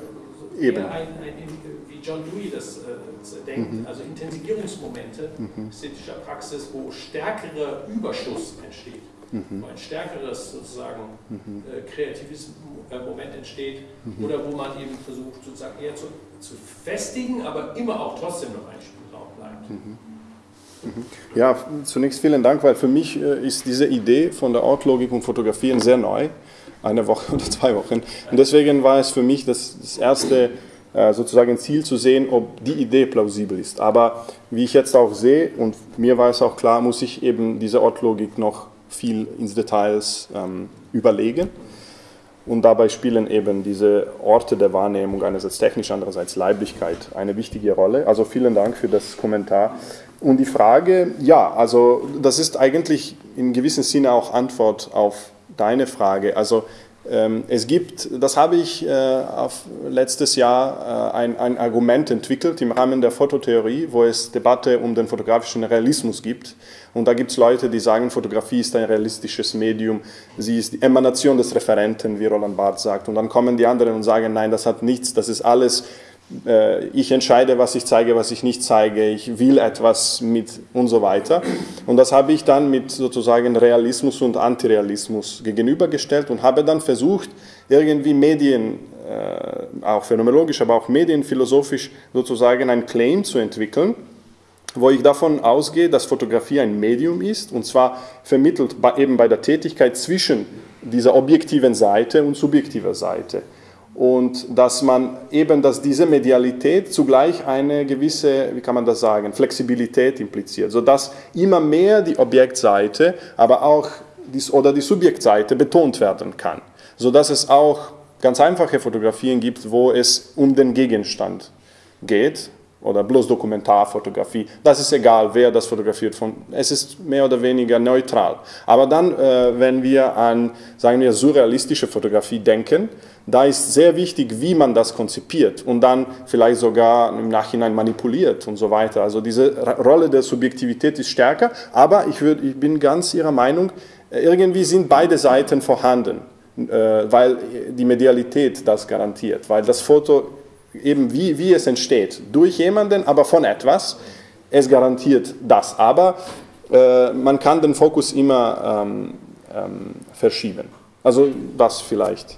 Eben. Ein, ein, wie John Dewey das äh, denkt, mhm. also Intensivierungsmomente mhm. ästhetischer Praxis, wo stärkerer Überschuss entsteht, mhm. wo ein stärkeres sozusagen mhm. äh, kreatives äh, Moment entsteht mhm. oder wo man eben versucht sozusagen eher zu, zu festigen, aber immer auch trotzdem noch ein Spielraum bleibt. Mhm. Ja, zunächst vielen Dank, weil für mich äh, ist diese Idee von der Ortlogik und Fotografieren sehr neu. eine Woche oder zwei Wochen. Und deswegen war es für mich das, das erste äh, sozusagen Ziel zu sehen, ob die Idee plausibel ist. Aber wie ich jetzt auch sehe, und mir war es auch klar, muss ich eben diese Ortlogik noch viel ins Details ähm, überlegen. Und dabei spielen eben diese Orte der Wahrnehmung einerseits technisch, andererseits Leiblichkeit eine wichtige Rolle. Also vielen Dank für das Kommentar. Und die Frage, ja, also das ist eigentlich in gewissem Sinne auch Antwort auf deine Frage. Also es gibt, das habe ich äh, letztes Jahr äh, ein, ein, Argument entwickelt im Rahmen der Fototheorie, wo es Debatte um den fotografischen Realismus gibt. Und da gibt es Leute, die sagen, Fotografie ist ein realistisches Medium, sie ist die Emanation des Referenten, wie Roland Barth sagt. Und dann kommen die anderen und sagen, nein, das hat nichts, das ist alles ich entscheide, was ich zeige, was ich nicht zeige, ich will etwas mit und so weiter. Und das habe ich dann mit sozusagen Realismus und Antirealismus gegenübergestellt und habe dann versucht, irgendwie Medien, äh, auch phänomenologisch, aber auch medienphilosophisch sozusagen ein Claim zu entwickeln, wo ich davon ausgehe, dass Fotografie ein Medium ist und zwar vermittelt eben bei der Tätigkeit zwischen dieser objektiven Seite und subjektiver Seite und dass man eben, dass diese Medialität zugleich eine gewisse, wie kann man das sagen, Flexibilität impliziert, sodass immer mehr die Objektseite, aber auch die, oder die Subjektseite betont werden kann, sodass es auch ganz einfache Fotografien gibt, wo es um den Gegenstand geht oder bloß Dokumentarfotografie. Das ist egal, wer das fotografiert. Von, es ist mehr oder weniger neutral. Aber dann, äh, wenn wir an, sagen wir, surrealistische Fotografie denken, da ist sehr wichtig, wie man das konzipiert und dann vielleicht sogar im Nachhinein manipuliert und so weiter. Also diese Rolle der Subjektivität ist stärker, aber ich, würd, ich bin ganz Ihrer Meinung, irgendwie sind beide Seiten vorhanden, äh, weil die Medialität das garantiert, weil das Foto eben wie, wie es entsteht, durch jemanden, aber von etwas, es garantiert das. Aber äh, man kann den Fokus immer ähm, ähm, verschieben. Also das vielleicht.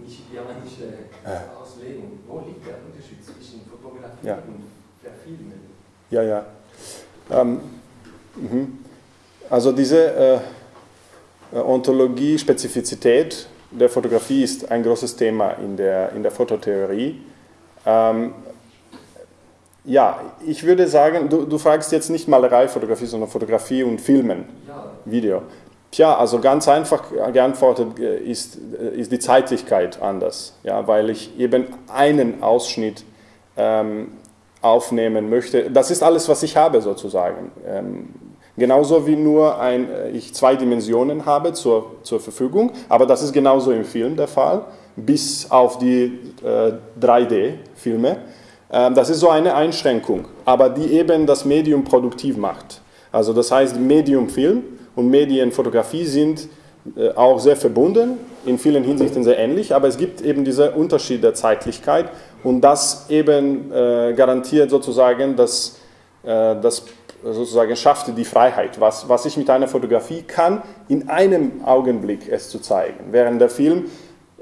nichidianische ja. Auslegung, wo liegt der Unterschied zwischen Fotografie ja. und Verfilmen? Ja, ja. Ähm, mhm. also diese äh, Ontologie, Spezifizität der Fotografie ist ein großes Thema in der, in der Fototheorie. Ähm, ja, ich würde sagen, du, du fragst jetzt nicht Malerei, Fotografie, sondern Fotografie und Filmen, ja. Video. Tja, also ganz einfach geantwortet äh, ist, äh, ist die Zeitlichkeit anders, ja, weil ich eben einen Ausschnitt ähm, aufnehmen möchte. Das ist alles, was ich habe sozusagen. Ähm, Genauso wie nur ein, äh, ich zwei Dimensionen habe zur, zur Verfügung, aber das ist genauso im Film der Fall, bis auf die äh, 3D-Filme. Ähm, das ist so eine Einschränkung, aber die eben das Medium produktiv macht. Also das heißt, Medium-Film und Medienfotografie sind äh, auch sehr verbunden, in vielen Hinsichten sehr ähnlich, aber es gibt eben diesen Unterschied der Zeitlichkeit und das eben äh, garantiert sozusagen, dass äh, das sozusagen schafft die Freiheit, was, was ich mit einer Fotografie kann, in einem Augenblick es zu zeigen. Während der Film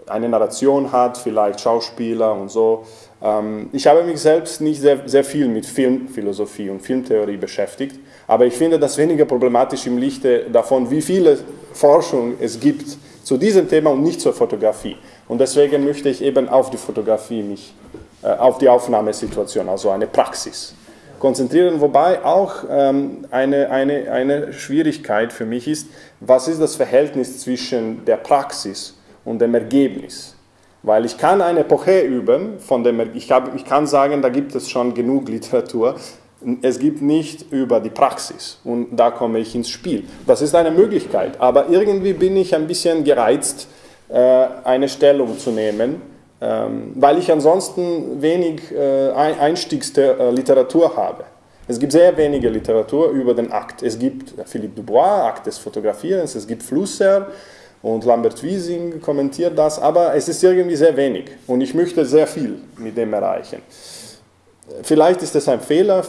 eine Narration hat, vielleicht Schauspieler und so. Ähm, ich habe mich selbst nicht sehr, sehr viel mit Filmphilosophie und Filmtheorie beschäftigt, aber ich finde das weniger problematisch im Lichte davon, wie viele Forschung es gibt zu diesem Thema und nicht zur Fotografie. Und deswegen möchte ich eben auf die Fotografie mich, äh, auf die Aufnahmesituation, also eine Praxis konzentrieren, wobei auch ähm, eine, eine, eine Schwierigkeit für mich ist, was ist das Verhältnis zwischen der Praxis und dem Ergebnis? Weil ich kann eine Epoche üben, von dem, ich, hab, ich kann sagen, da gibt es schon genug Literatur, Es gibt nicht über die Praxis und da komme ich ins Spiel. Das ist eine Möglichkeit, aber irgendwie bin ich ein bisschen gereizt, äh, eine Stellung zu nehmen, ähm, weil ich ansonsten wenig äh, Einstiegsliteratur habe. Es gibt sehr wenige Literatur über den Akt. Es gibt Philippe Dubois, Akt des Fotografierens, es gibt Flusser und Lambert Wiesing kommentiert das, aber es ist irgendwie sehr wenig und ich möchte sehr viel mit dem erreichen. Vielleicht ist es ein Fehler,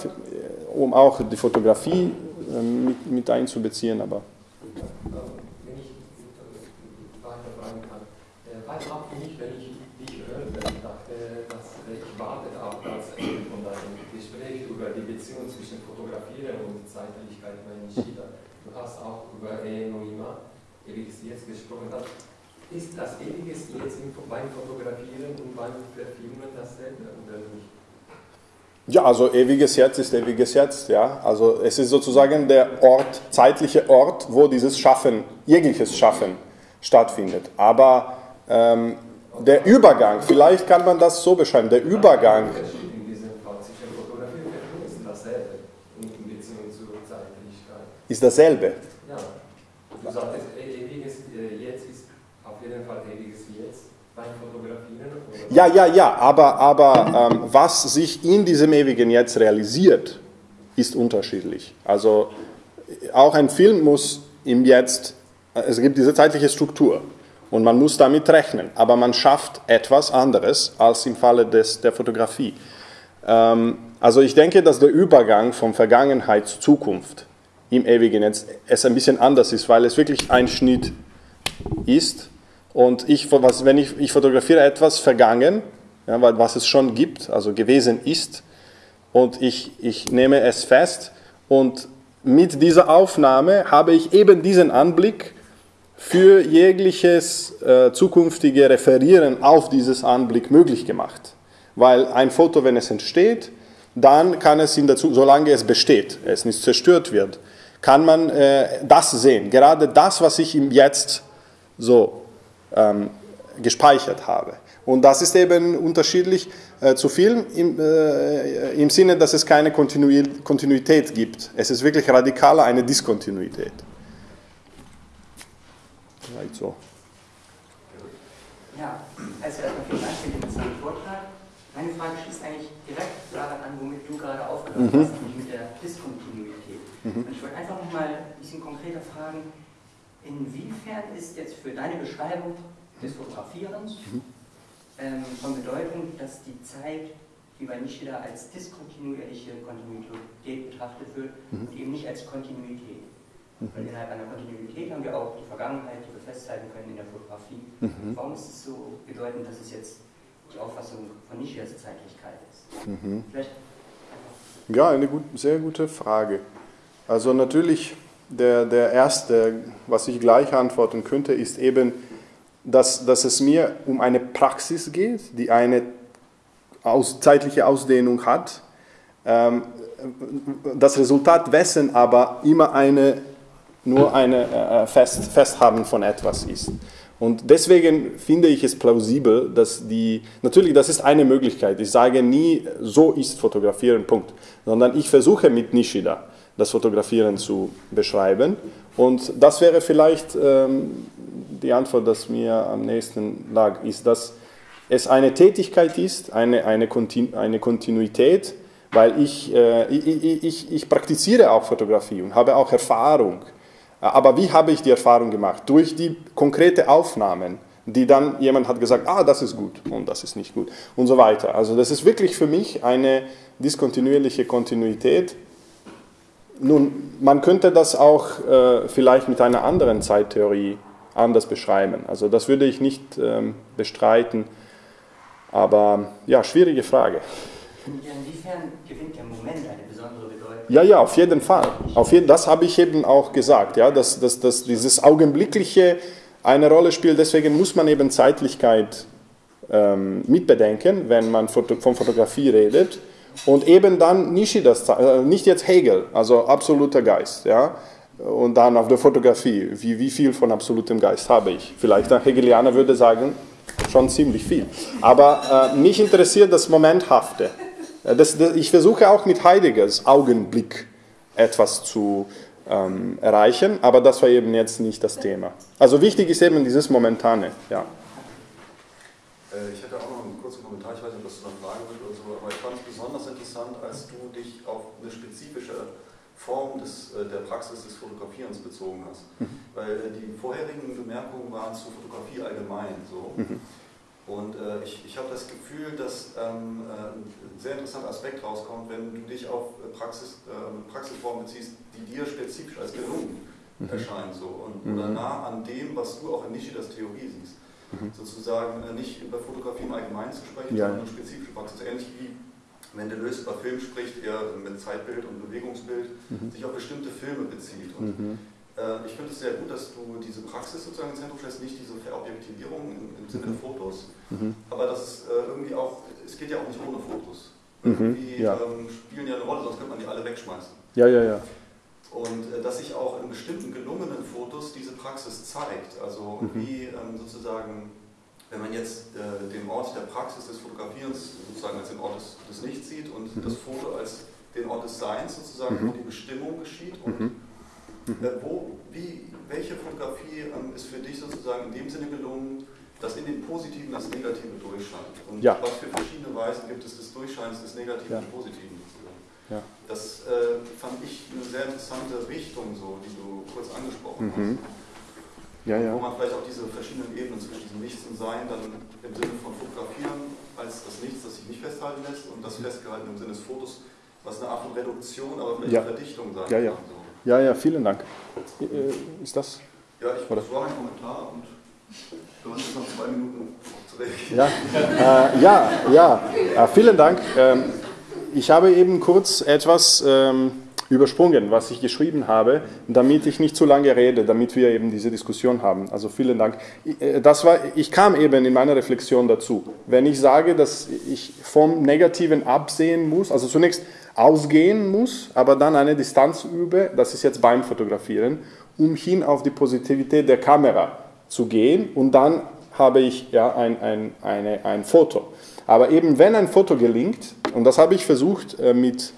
um auch die Fotografie ähm, mit, mit einzubeziehen, aber. Wenn ich weiter fragen kann, weil auch für mich, wenn ich dich hörte, dachte, dass ich warte auch als Ende von deinem Gespräch über die Beziehung zwischen Fotografieren und Zeitlichkeit Nishida. Du hast auch über Noima, gesprochen. Ist das ewiges Jetzt beim Fotografieren und beim Verfilmen dasselbe oder nicht? Ja, also ewiges Jetzt ist ewiges Jetzt, ja. Also es ist sozusagen der Ort, zeitliche Ort, wo dieses Schaffen, jegliches Schaffen stattfindet. Aber ähm, der Übergang, vielleicht kann man das so beschreiben, der Übergang. Ist dasselbe. Ja, du sagtest, ewiges äh, Jetzt ist auf jeden Fall ewiges. Ja, ja, ja, aber, aber ähm, was sich in diesem ewigen Jetzt realisiert, ist unterschiedlich. Also auch ein Film muss im Jetzt, es gibt diese zeitliche Struktur und man muss damit rechnen, aber man schafft etwas anderes als im Falle des, der Fotografie. Ähm, also ich denke, dass der Übergang von Vergangenheit zu Zukunft im ewigen Jetzt es ein bisschen anders ist, weil es wirklich ein Schnitt ist und ich, was, wenn ich, ich fotografiere etwas vergangen, ja, was es schon gibt, also gewesen ist, und ich, ich nehme es fest und mit dieser Aufnahme habe ich eben diesen Anblick für jegliches äh, zukünftige Referieren auf dieses Anblick möglich gemacht. Weil ein Foto, wenn es entsteht, dann kann es in der Zukunft, solange es besteht, es nicht zerstört wird, kann man äh, das sehen. Gerade das, was ich im Jetzt so ähm, gespeichert habe. Und das ist eben unterschiedlich äh, zu Film im, äh, im Sinne, dass es keine Kontinuität gibt. Es ist wirklich radikaler eine Diskontinuität. Vielleicht so. Ja, also erstmal vielen Dank für den interessanten Vortrag. Meine Frage schließt eigentlich direkt daran an, womit du gerade aufgehört mhm. hast, nämlich mit der Diskontinuität. Mhm. Und ich wollte einfach nochmal ein bisschen konkreter fragen, Inwiefern ist jetzt für deine Beschreibung des Fotografierens mhm. ähm, von Bedeutung, dass die Zeit, wie bei Nishida, als diskontinuierliche Kontinuität betrachtet wird mhm. und eben nicht als Kontinuität? Mhm. Weil innerhalb einer Kontinuität haben wir auch die Vergangenheit, die wir festhalten können in der Fotografie. Mhm. Warum ist es so bedeutend, dass es jetzt die Auffassung von Nishidas Zeitlichkeit ist? Mhm. Vielleicht ja, eine gut, sehr gute Frage. Also natürlich der, der erste, was ich gleich antworten könnte, ist eben, dass, dass es mir um eine Praxis geht, die eine aus, zeitliche Ausdehnung hat. Ähm, das Resultat wessen aber immer eine, nur ein äh, Fest, Festhaben von etwas ist. Und deswegen finde ich es plausibel, dass die, natürlich, das ist eine Möglichkeit. Ich sage nie, so ist Fotografieren, Punkt. Sondern ich versuche mit Nishida das Fotografieren zu beschreiben. Und das wäre vielleicht ähm, die Antwort, dass mir am nächsten lag, ist, dass es eine Tätigkeit ist, eine, eine, Kontinu eine Kontinuität, weil ich, äh, ich, ich, ich praktiziere auch Fotografie und habe auch Erfahrung. Aber wie habe ich die Erfahrung gemacht? Durch die konkrete Aufnahmen, die dann jemand hat gesagt, ah, das ist gut und das ist nicht gut und so weiter. Also das ist wirklich für mich eine diskontinuierliche Kontinuität, nun, man könnte das auch äh, vielleicht mit einer anderen Zeittheorie anders beschreiben. Also das würde ich nicht ähm, bestreiten, aber ja, schwierige Frage. Inwiefern gewinnt der Moment eine besondere Bedeutung? Ja, ja, auf jeden Fall. Auf jeden, das habe ich eben auch gesagt, ja, dass, dass, dass dieses Augenblickliche eine Rolle spielt. Deswegen muss man eben Zeitlichkeit ähm, mitbedenken, wenn man von Fotografie redet. Und eben dann Nishidas, äh, nicht jetzt Hegel, also absoluter Geist. Ja? Und dann auf der Fotografie, wie, wie viel von absolutem Geist habe ich? Vielleicht ein Hegelianer würde sagen, schon ziemlich viel. Aber äh, mich interessiert das Momenthafte. Äh, das, das, ich versuche auch mit Heideggers Augenblick etwas zu ähm, erreichen, aber das war eben jetzt nicht das Thema. Also wichtig ist eben dieses Momentane. Ja. Äh, ich hätte auch noch einen kurzen Kommentar, ich weiß nicht, ob das eine Frage wird oder so, aber ich fand es besonders interessant, als du dich auf eine spezifische Form des, äh, der Praxis des Fotografierens bezogen hast. Mhm. Weil äh, die vorherigen Bemerkungen waren zu Fotografie allgemein so. Mhm. Und äh, ich, ich habe das Gefühl, dass ähm, ein sehr interessanter Aspekt rauskommt, wenn du dich auf Praxis, äh, Praxisformen beziehst, die dir spezifisch als gelungen mhm. erscheinen so, und, oder nah an dem, was du auch in Nishidas Theorie siehst mhm. sozusagen äh, nicht über Fotografie im Allgemeinen zu sprechen, ja. sondern spezifische Praxis. Ähnlich wie wenn Deleuze über Film spricht, er mit Zeitbild und Bewegungsbild mhm. sich auf bestimmte Filme bezieht. Und mhm. äh, ich finde es sehr gut, dass du diese Praxis sozusagen ins Zentrum stellst, nicht diese Verobjektivierung im, im Sinne mhm. der Fotos, mhm. aber das ist äh, irgendwie auch, es geht ja auch nicht ohne Fotos. Mhm. Irgendwie ja. ähm, spielen ja eine Rolle, sonst könnte man die alle wegschmeißen. Ja, ja, ja. Und äh, dass sich auch in bestimmten gelungenen Fotos diese Praxis zeigt. Also mhm. wie ähm, sozusagen, wenn man jetzt äh, den Ort der Praxis des Fotografierens sozusagen als den Ort des, des Nichts sieht und mhm. das Foto als den Ort des Seins sozusagen, mhm. wo die Bestimmung geschieht und mhm. Mhm. äh, wo, wie, welche Fotografie ähm, ist für dich sozusagen in dem Sinne gelungen, dass in dem Positiven das Negative durchscheint? Und ja. was für verschiedene Weisen gibt es des Durchscheins des Negativen ja. und Positiven? Ja. Das äh, fand ich eine sehr interessante Richtung, so, die du kurz angesprochen mhm. hast. Ja, ja. Wo man vielleicht auch diese verschiedenen Ebenen zwischen diesem Nichts und Sein dann im Sinne von Fotografieren als das Nichts, das sich nicht festhalten lässt und das mhm. Festgehalten im Sinne des Fotos, was eine Art von Reduktion, aber vielleicht ja. Verdichtung sein ja, ja. kann. So. Ja, ja, vielen Dank. Äh, ist das? Ja, ich Oder? das war ein Kommentar und du hast jetzt noch zwei Minuten zu reagieren. Ja, äh, ja, ja. Äh, vielen Dank. Ähm, ich habe eben kurz etwas ähm, übersprungen, was ich geschrieben habe, damit ich nicht zu lange rede, damit wir eben diese Diskussion haben. Also vielen Dank. Äh, das war, ich kam eben in meiner Reflexion dazu. Wenn ich sage, dass ich vom Negativen absehen muss, also zunächst ausgehen muss, aber dann eine Distanz übe, das ist jetzt beim Fotografieren, um hin auf die Positivität der Kamera zu gehen und dann habe ich ja ein, ein, eine, ein Foto. Aber eben wenn ein Foto gelingt, und das habe ich versucht äh, mit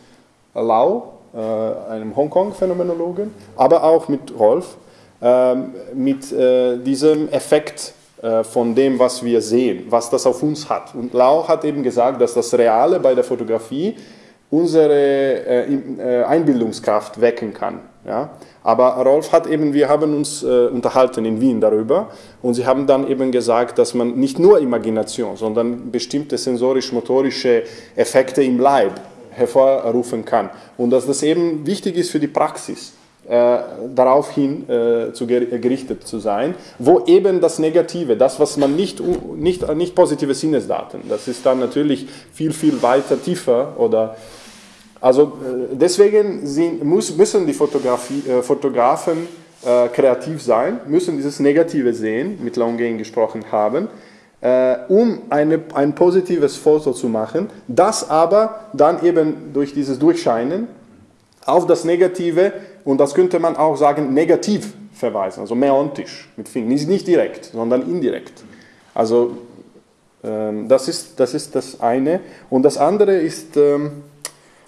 Lau, äh, einem Hongkong-Phänomenologen, aber auch mit Rolf, ähm, mit äh, diesem Effekt von dem, was wir sehen, was das auf uns hat. Und Lau hat eben gesagt, dass das Reale bei der Fotografie unsere Einbildungskraft wecken kann. Ja? Aber Rolf hat eben, wir haben uns äh, unterhalten in Wien darüber und sie haben dann eben gesagt, dass man nicht nur Imagination, sondern bestimmte sensorisch-motorische Effekte im Leib hervorrufen kann und dass das eben wichtig ist für die Praxis. Äh, daraufhin äh, zu gerichtet zu sein, wo eben das Negative, das, was man nicht, nicht, nicht positive Sinnesdaten, das ist dann natürlich viel, viel weiter tiefer oder also äh, deswegen sind, müssen die äh, Fotografen äh, kreativ sein, müssen dieses Negative sehen, mit Longgain gesprochen haben, um eine, ein positives Foto zu machen, das aber dann eben durch dieses Durchscheinen auf das Negative, und das könnte man auch sagen, negativ verweisen, also meontisch mit Fingern, nicht, nicht direkt, sondern indirekt. Also ähm, das, ist, das ist das eine. Und das andere ist, ähm,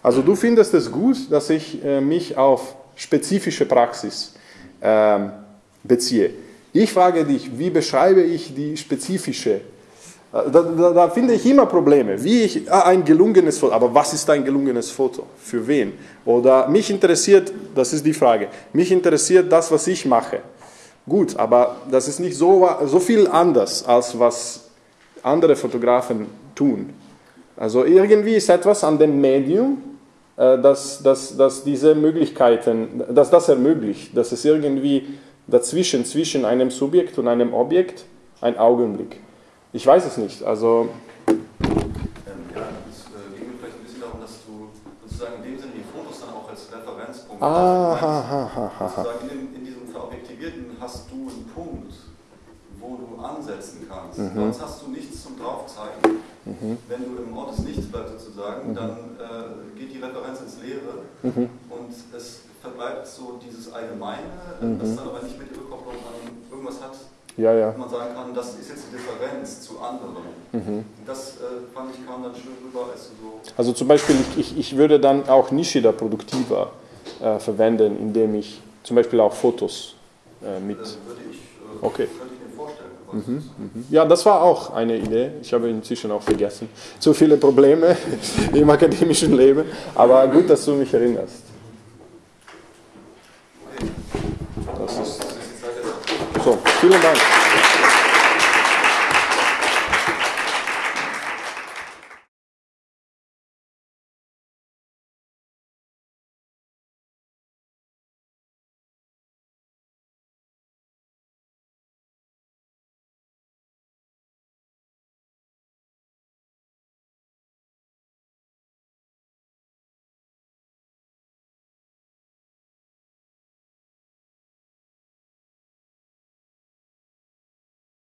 also du findest es gut, dass ich äh, mich auf spezifische Praxis äh, beziehe. Ich frage dich, wie beschreibe ich die spezifische? Äh, da, da, da, finde ich immer Probleme. Wie ich ah, ein gelungenes Foto, aber was ist ein gelungenes Foto? Für wen? Oder mich interessiert, das ist die Frage, mich interessiert das, was ich mache. Gut, aber das ist nicht so, so viel anders, als was andere Fotografen tun. Also irgendwie ist etwas an dem Medium, dass, dass, dass diese Möglichkeiten, dass das ermöglicht, dass es irgendwie dazwischen, zwischen einem Subjekt und einem Objekt ein Augenblick. Ich weiß es nicht, also... Ähm, ja, es äh, ging mir vielleicht ein bisschen darum, dass du sozusagen in dem Sinne die Fotos dann auch als Referenzpunkt ah, hast. Ha, ha, ha. Sozusagen in, in diesem Verobjektivierten hast du einen Punkt, wo du ansetzen kannst. Mhm. Sonst hast du nichts zum Draufzeigen. Mhm. Wenn du im Ort des Nichts bleibst sozusagen, mhm. dann äh, geht die Referenz ins Leere mhm. und es verbleibt so dieses Allgemeine, das mhm. dann aber nicht mit Überkopplung an irgendwas hat, Ja, ja. man sagen kann, das ist jetzt die Differenz zu anderen. Mhm. Das äh, fand ich kam dann schön rüber, als du so. Also zum Beispiel, ich, ich würde dann auch Nishida Produktiva äh, verwenden, indem ich zum Beispiel auch Fotos äh, mit. Äh, würde ich, äh, Okay. könnte ich mir vorstellen. was Mhm, mhm. Ja, das war auch eine Idee. Ich habe inzwischen auch vergessen. Zu viele Probleme im akademischen Leben. Aber gut, dass du mich erinnerst. Das ist so. Vielen Dank.